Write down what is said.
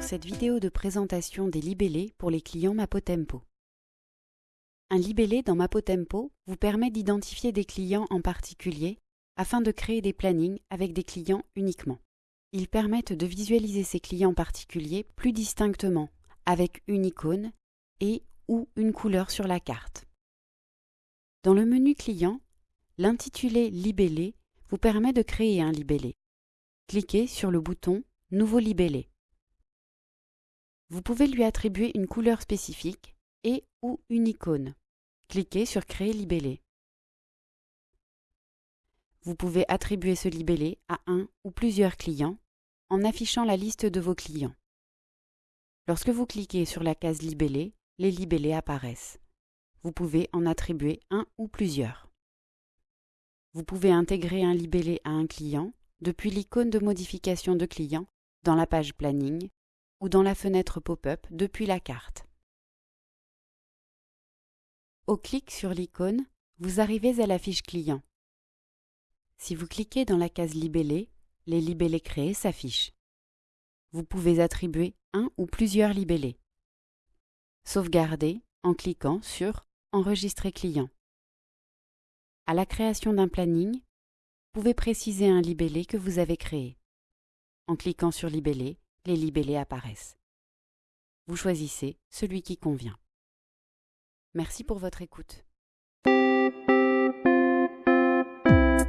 cette vidéo de présentation des libellés pour les clients Mapotempo. Un libellé dans Mapotempo vous permet d'identifier des clients en particulier afin de créer des plannings avec des clients uniquement. Ils permettent de visualiser ces clients particuliers plus distinctement avec une icône et ou une couleur sur la carte. Dans le menu Client, l'intitulé Libellé vous permet de créer un libellé. Cliquez sur le bouton Nouveau libellé. Vous pouvez lui attribuer une couleur spécifique et ou une icône. Cliquez sur Créer libellé. Vous pouvez attribuer ce libellé à un ou plusieurs clients en affichant la liste de vos clients. Lorsque vous cliquez sur la case Libellé, les libellés apparaissent. Vous pouvez en attribuer un ou plusieurs. Vous pouvez intégrer un libellé à un client depuis l'icône de modification de client dans la page Planning ou dans la fenêtre pop-up depuis la carte. Au clic sur l'icône, vous arrivez à la fiche client. Si vous cliquez dans la case Libellé, les libellés créés s'affichent. Vous pouvez attribuer un ou plusieurs libellés. Sauvegarder en cliquant sur Enregistrer client. À la création d'un planning, vous pouvez préciser un libellé que vous avez créé. En cliquant sur Libellé, les libellés apparaissent. Vous choisissez celui qui convient. Merci pour votre écoute.